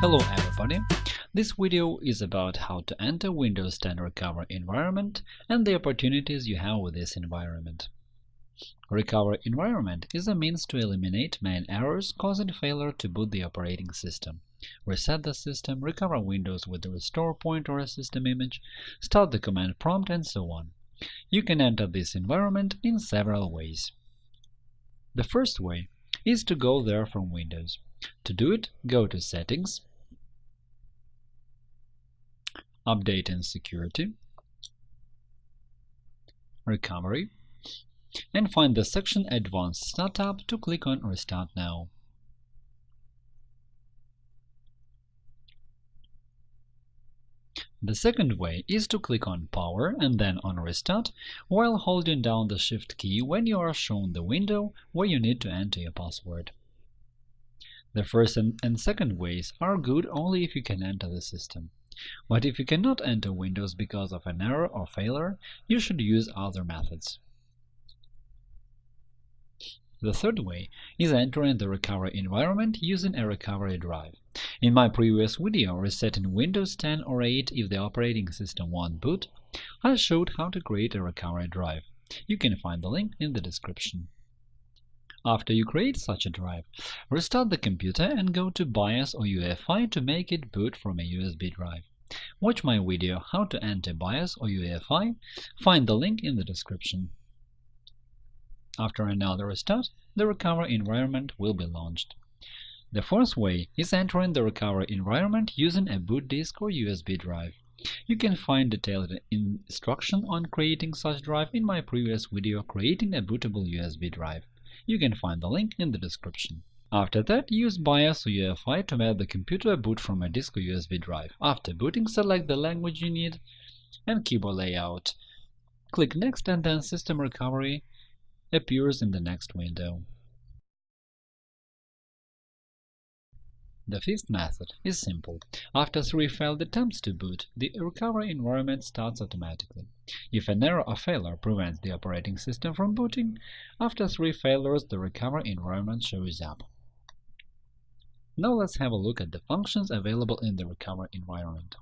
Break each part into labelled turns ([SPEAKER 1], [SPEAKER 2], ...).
[SPEAKER 1] Hello everybody! This video is about how to enter Windows 10 Recover environment and the opportunities you have with this environment. Recover environment is a means to eliminate main errors causing failure to boot the operating system, reset the system, recover Windows with the restore point or a system image, start the command prompt, and so on. You can enter this environment in several ways. The first way is to go there from Windows. To do it, go to Settings, Update and Security, Recovery, and find the section Advanced Startup to click on Restart Now. The second way is to click on Power and then on Restart while holding down the Shift key when you are shown the window where you need to enter your password. The first and second ways are good only if you can enter the system. But if you cannot enter Windows because of an error or failure, you should use other methods. The third way is entering the recovery environment using a recovery drive. In my previous video resetting Windows 10 or 8 if the operating system won't boot, I showed how to create a recovery drive. You can find the link in the description. After you create such a drive, restart the computer and go to BIOS or UEFI to make it boot from a USB drive. Watch my video How to enter BIOS or UEFI, find the link in the description. After another restart, the recovery environment will be launched. The fourth way is entering the recovery environment using a boot disk or USB drive. You can find detailed instruction on creating such drive in my previous video Creating a bootable USB drive. You can find the link in the description. After that, use BIOS UEFI to make the computer boot from a disk or USB drive. After booting, select the language you need and keyboard layout. Click Next and then System Recovery appears in the next window. The fifth method is simple. After three failed attempts to boot, the recovery environment starts automatically. If an error or failure prevents the operating system from booting, after three failures the recovery environment shows up. Now let's have a look at the functions available in the recovery environment.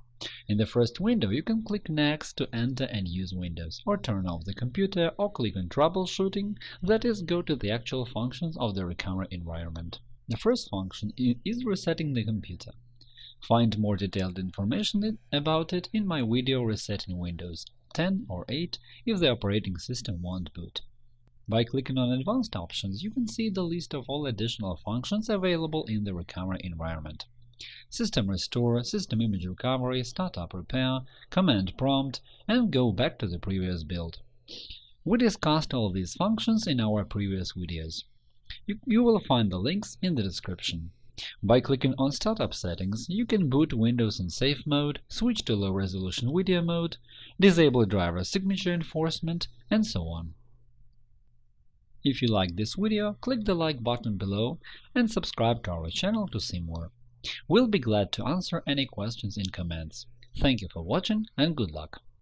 [SPEAKER 1] In the first window, you can click Next to enter and use Windows, or turn off the computer, or click on Troubleshooting, that is, go to the actual functions of the recovery environment. The first function is resetting the computer. Find more detailed information about it in my video Resetting Windows 10 or 8 if the operating system won't boot. By clicking on Advanced options, you can see the list of all additional functions available in the recovery environment. System Restore, System Image Recovery, Startup Repair, Command Prompt, and go back to the previous build. We discussed all these functions in our previous videos. You, you will find the links in the description. By clicking on Startup settings, you can boot Windows in safe mode, switch to low-resolution video mode, disable driver signature enforcement, and so on. If you like this video, click the like button below and subscribe to our channel to see more. We'll be glad to answer any questions in comments. Thank you for watching and good luck!